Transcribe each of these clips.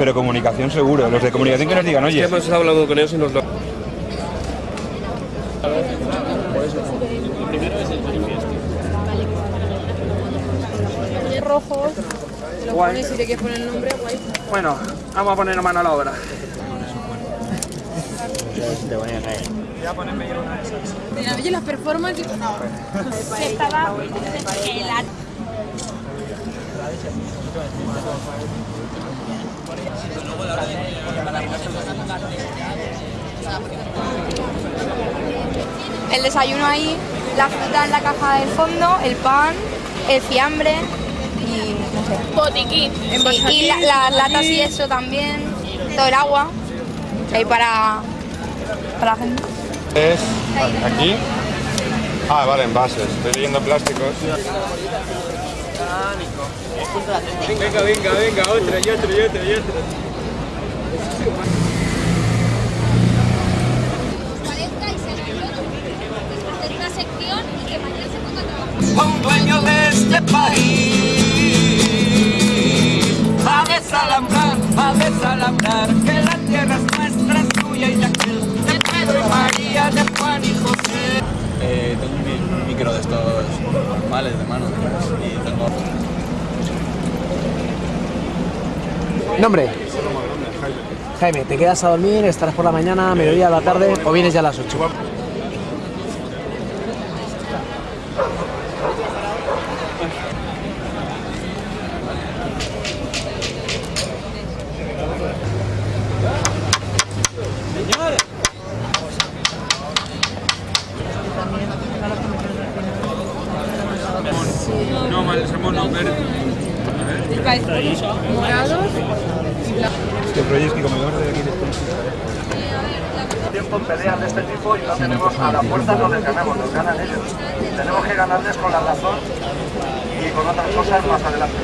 Pero comunicación seguro. Los de comunicación que nos digan, oye. Hemos hablado con ellos y nos lo... rojos, te los Guay. pones si te quieres poner el nombre, guay. Bueno, vamos a poner mano a la obra. Mira, oye, las performances... estaba el El desayuno ahí, la fruta en la caja del fondo, el pan, el fiambre y no sé. botiquín. Sí, y la- las latas y eso también, todo el agua, ahí para, para la gente. Es aquí. Ah, vale, envases. Estoy leyendo plásticos. Venga, venga, venga, otra y otra y otra y otra. hacer una sección y que mañana se ponga a trabajar. a un dueño de este país. A desalambrar, a desalambrar, que la tierra es nuestra, es tuya y de aquel, de Pedro y María, de Juan y José. Eh, tengo un micro de estos normales de mano y tengo... Nombre. Jaime, ¿te quedas a dormir? ¿Estarás por la mañana, mediodía, a la tarde o vienes ya a las 8? Morados. Este Proyecto comedor de aquí de Tiempo en peleas de este tipo y no tenemos a la fuerza no les ganamos, nos ganan ellos. Tenemos que ganarles con la razón y con otras cosas más adelante.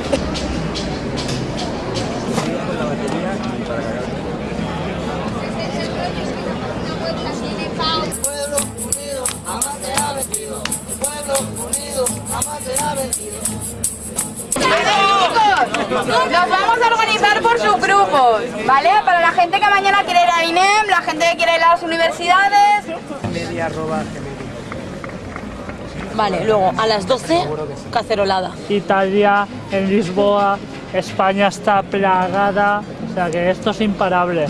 Nos vamos a organizar por subgrupos, ¿vale? Para la gente que mañana quiere ir a INEM, la gente que quiere ir a las universidades. Vale, luego a las 12, cacerolada. Italia, en Lisboa, España está plagada, o sea que esto es imparable.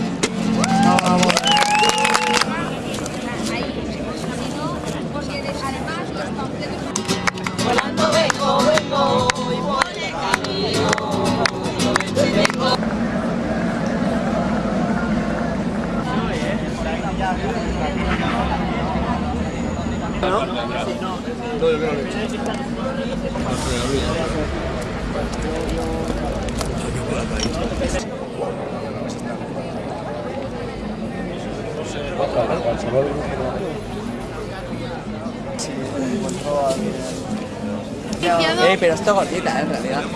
Eh, pero está gordita, en realidad.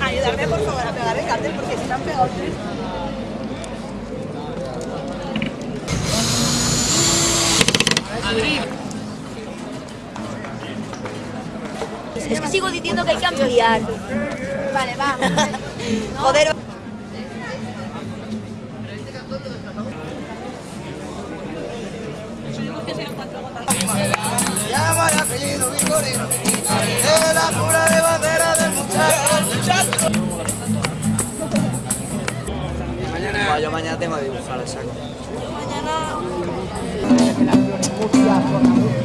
Ayudarme por favor a pegar el cartel porque se me han pegado tres. Es que sigo diciendo que hay que ampliar. Vale, vamos. Joder. Llama el apellido Victorino, es la pura de bandera del muchacho. Mañana... Yo mañana tengo que dibujar el saco. Bajo su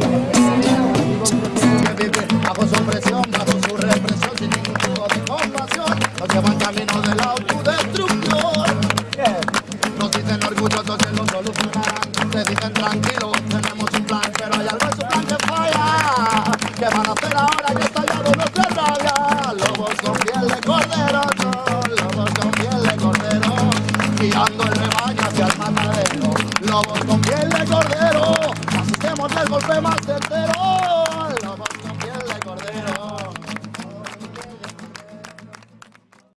tranquilo.